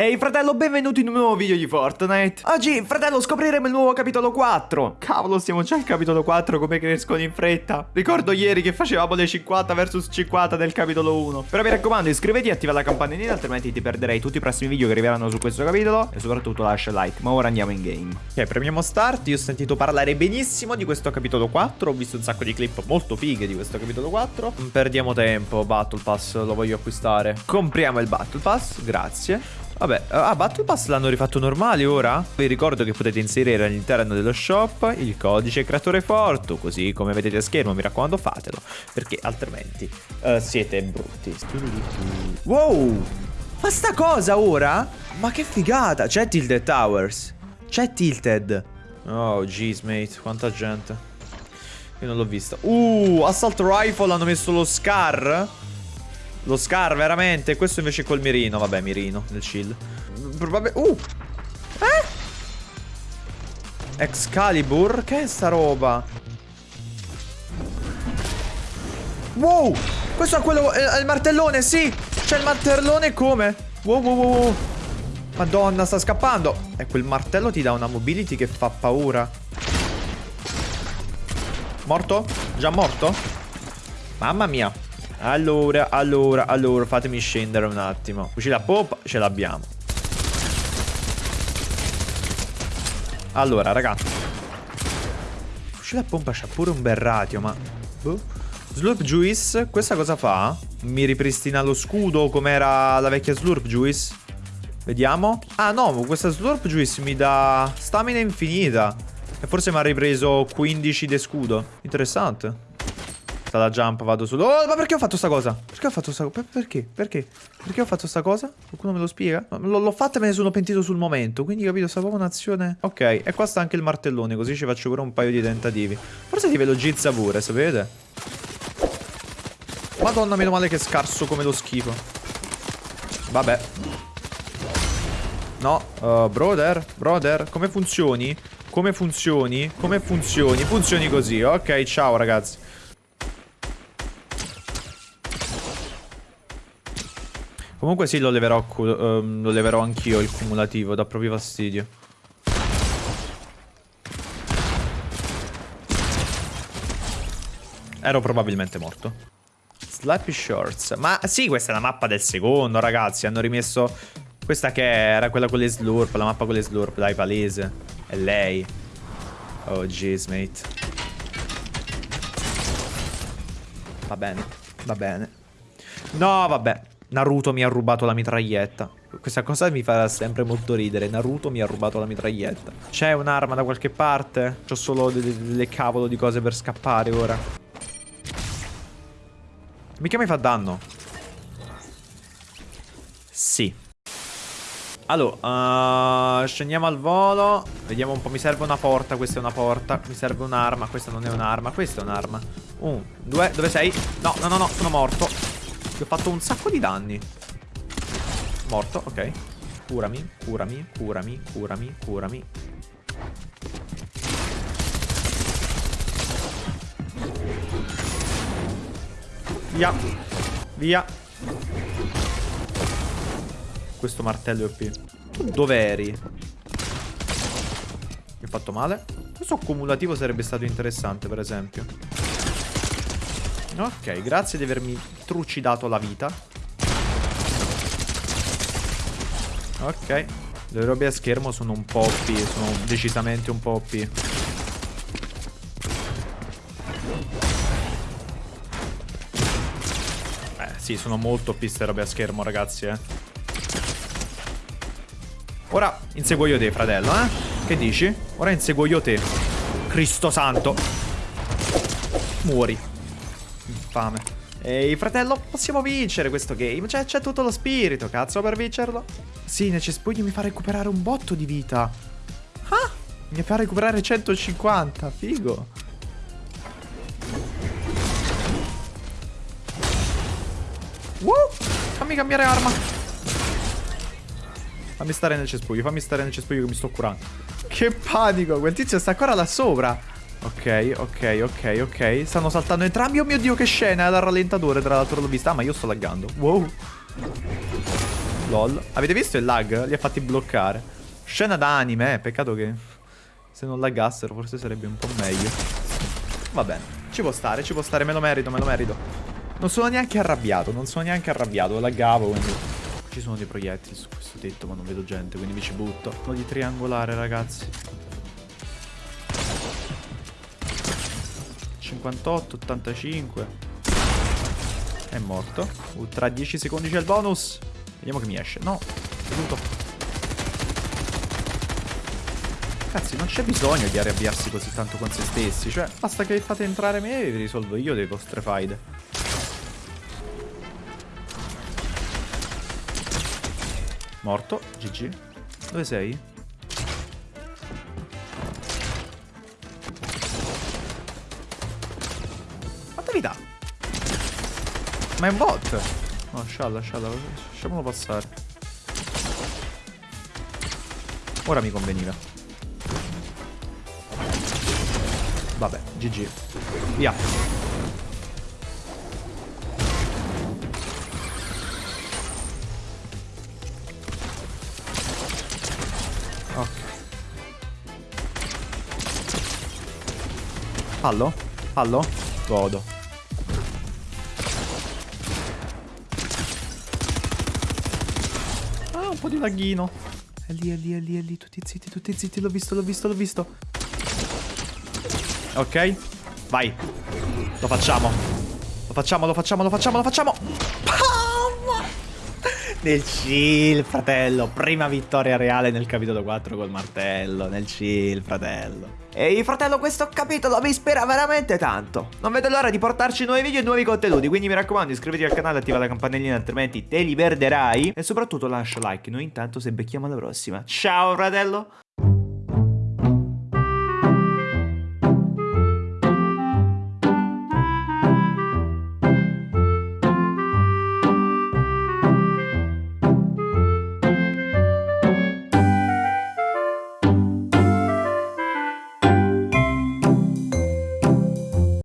Ehi fratello, benvenuti in un nuovo video di Fortnite. Oggi, fratello, scopriremo il nuovo capitolo 4 Cavolo, siamo già al capitolo 4, come crescono in fretta. Ricordo ieri che facevamo le 50 vs 50 del capitolo 1 Però mi raccomando, iscriviti e attiva la campanellina Altrimenti ti perderei tutti i prossimi video che arriveranno su questo capitolo. E soprattutto lascia like, ma ora andiamo in game. Ok, premiamo start, io ho sentito parlare benissimo di questo capitolo 4 Ho visto un sacco di clip molto fighe di questo capitolo 4 Non perdiamo tempo, Battle Pass lo voglio acquistare. Compriamo il Battle Pass, grazie Vabbè, ah, Battle Pass l'hanno rifatto normale ora? Vi ricordo che potete inserire all'interno dello shop il codice creatore Fortu, così come vedete a schermo, mi raccomando fatelo, perché altrimenti uh, siete brutti. Wow! Ma sta cosa ora? Ma che figata! C'è Tilted Towers. C'è Tilted. Oh, jeez, mate, quanta gente. Io non l'ho vista. Uh, Assault Rifle hanno messo lo Scar. Lo Scar, veramente. Questo invece col mirino. Vabbè, mirino nel shield. Probabilmente... Uh! Eh? Excalibur? Che è sta roba? Wow! Questo è quello... È il martellone, sì! C'è il martellone come? Wow, wow, wow. Madonna, sta scappando. E quel martello ti dà una mobility che fa paura. Morto? Già morto? Mamma mia. Allora, allora, allora, fatemi scendere un attimo. Fucile a poppa, ce l'abbiamo. Allora, raga. Fucile a pompa c'ha pure un bel ratio, ma... Boh. Slurp Juice, questa cosa fa? Mi ripristina lo scudo come era la vecchia Slurp Juice? Vediamo. Ah no, questa Slurp Juice mi dà stamina infinita. E forse mi ha ripreso 15 di scudo. Interessante. Sta la jump, vado su. Oh, ma perché ho fatto sta cosa? Perché ho fatto sta cosa? Perché? Perché? Perché ho fatto sta cosa? Qualcuno me lo spiega? L'ho fatta e me ne sono pentito sul momento. Quindi capito, sta proprio un'azione. Ok, e qua sta anche il martellone, così ci faccio pure un paio di tentativi. Forse ti velocizza pure, sapete? Madonna, meno male che è scarso come lo schifo. Vabbè. No, uh, brother, brother, come funzioni? Come funzioni? Come funzioni? Funzioni così, ok, ciao ragazzi. Comunque sì, lo leverò, um, lo leverò anch'io il cumulativo, dà proprio fastidio. Ero probabilmente morto. Slappy Shorts. Ma sì, questa è la mappa del secondo, ragazzi. Hanno rimesso... Questa che era quella con le slurp, la mappa con le slurp, dai, palese. È lei. Oh, jeez, mate. Va bene, va bene. No, vabbè. Naruto mi ha rubato la mitraglietta. Questa cosa mi fa sempre molto ridere. Naruto mi ha rubato la mitraglietta. C'è un'arma da qualche parte? C'ho solo delle, cavolo di cose per scappare ora. Mica mi fa danno. Sì. Allora, uh, scendiamo al volo. Vediamo un po'. Mi serve una porta. Questa è una porta. Mi serve un'arma. Questa non è un'arma. Questa è un'arma. Un, due. Dove sei? No, no, no, no. Sono morto. Ti ho fatto un sacco di danni. Morto, ok. Curami, curami, curami, curami, curami. Via. Via. Questo martello è OP. Tu dove eri? Mi ho fatto male? Questo accumulativo sarebbe stato interessante, per esempio. Ok, grazie di avermi trucidato la vita. Ok. Le robe a schermo sono un po' OP, sono decisamente un po' OP. Eh, sì, sono molto OP queste robe a schermo, ragazzi, eh. Ora inseguo io te, fratello, eh? Che dici? Ora inseguo io te. Cristo santo. Muori fame. Ehi, fratello, possiamo vincere questo game. C'è, tutto lo spirito, cazzo, per vincerlo. Sì, nel cespuglio mi fa recuperare un botto di vita. Ah, mi fa recuperare 150, figo. Woo, fammi cambiare arma. Fammi stare nel cespuglio, fammi stare nel cespuglio che mi sto curando. Che panico, quel tizio sta ancora là sopra. Ok, ok, ok, ok. Stanno saltando entrambi. Oh mio Dio, che scena! È dal rallentatore, tra l'altro l'ho vista. Ah, ma io sto laggando. Wow. LOL. Avete visto il lag? Li ha fatti bloccare. Scena d'anime, eh. Peccato che se non laggassero forse sarebbe un po' meglio. Va bene. Ci può stare, ci può stare. Me lo merito, me lo merito. Non sono neanche arrabbiato, non sono neanche arrabbiato. Laggavo, quindi... Ci sono dei proiettili su questo tetto, ma non vedo gente, quindi mi ci butto. Uno di triangolare, ragazzi. 58, 85. È morto. Uh, tra 10 secondi c'è il bonus. Vediamo che mi esce. No, è venuto. Cazzi, non c'è bisogno di arrabbiarsi così tanto con se stessi. Cioè, basta che fate entrare me e vi risolvo io le vostre faide. Morto. GG. Dove sei? Ma è un bot. No, scialla, scialla. Lasciamolo passare. Ora mi conveniva. Vabbè, GG. Via. Ok. Fallo? Fallo? Godo. Ah, un po' di laghino. È lì, è lì, è lì, è lì. Tutti zitti, tutti zitti. L'ho visto, l'ho visto, l'ho visto. Ok. Vai. Lo facciamo. Lo facciamo, lo facciamo, lo facciamo, lo facciamo. Nel chill, fratello. Prima vittoria reale nel capitolo 4 col martello. Nel chill, fratello. Ehi, fratello, questo capitolo mi ispira veramente tanto. Non vedo l'ora di portarci nuovi video e nuovi contenuti. Quindi mi raccomando, iscriviti al canale, attiva la campanellina, altrimenti te li perderai. E soprattutto lascia like. Noi intanto se becchiamo alla prossima. Ciao, fratello.